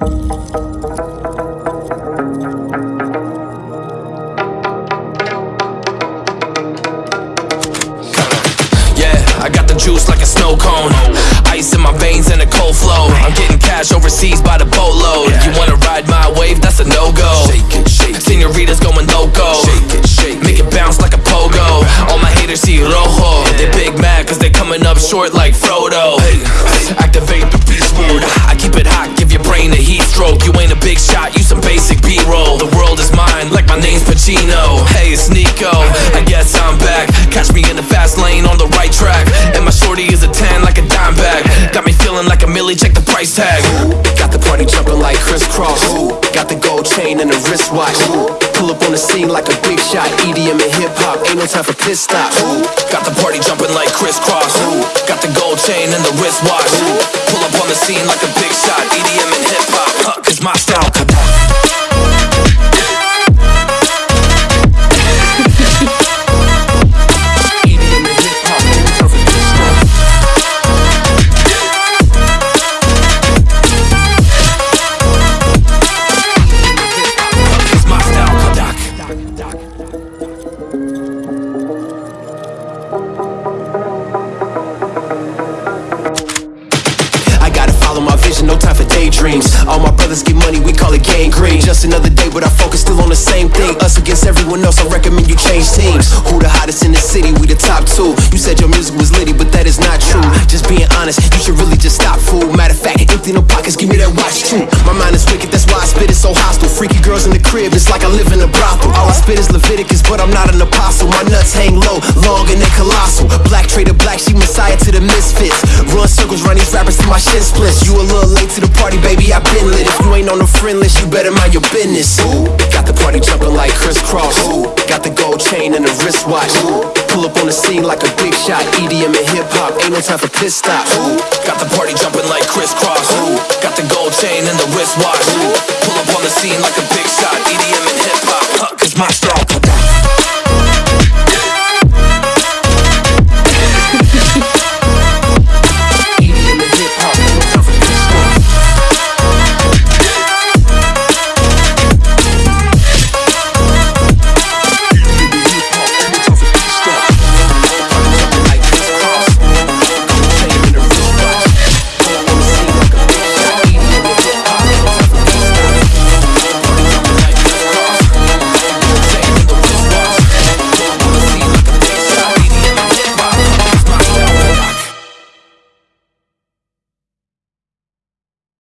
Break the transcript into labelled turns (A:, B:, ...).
A: Yeah, I got the juice like a snow cone. Ice in my veins and a cold flow. I'm getting cash overseas by the boatload. You wanna ride my wave? That's a no go. Senoritas going loco. Make it bounce like a pogo. All my haters see rojo. They big mad cause they coming up short like Frodo. Activate the big shot, you some basic B-roll. The world is mine, like my name's Pacino. Hey, it's Nico. I guess I'm back. Catch me in the fast lane on the right track. And my shorty is a 10 like a dime bag. Got me feeling like a millie, check the price tag.
B: Got the party jumping like Kris Kross. Got the gold chain and the wristwatch. Pull up on the scene like a big shot. EDM and hip hop, ain't no time for piss stop.
A: Got the party jumping like Kris Kross. Got the gold chain and the wristwatch. Pull up on the scene like a my style.
B: Brothers get money, we call it gang green. Just another day, but I focus still on the same thing. Us against everyone else, I recommend you change teams. Who the hottest in the city? We the top two. You said your music was litty, but that is not true. Just being honest, you that's why I spit it so hostile. Freaky girls in the crib, it's like I live in a brothel. All I spit is Leviticus, but I'm not an apostle. My nuts hang low, long and they colossal. Black trader, black sheep, messiah to the misfits. Run circles, run these rappers till my shit splits. You a little late to the party, baby, I been lit. If you ain't on the friend list, you better mind your business. Ooh, got the party jumping like Kris Kross. Ooh, got the gold chain and the wristwatch. Ooh, pull up on the scene like a big shot. EDM and hip hop, ain't no time for piss stop. Ooh,
A: Got the party jumping like Kris Kross. Who Got the gold chain and the wristwatch. Pull up on the scene like a big shot. EDM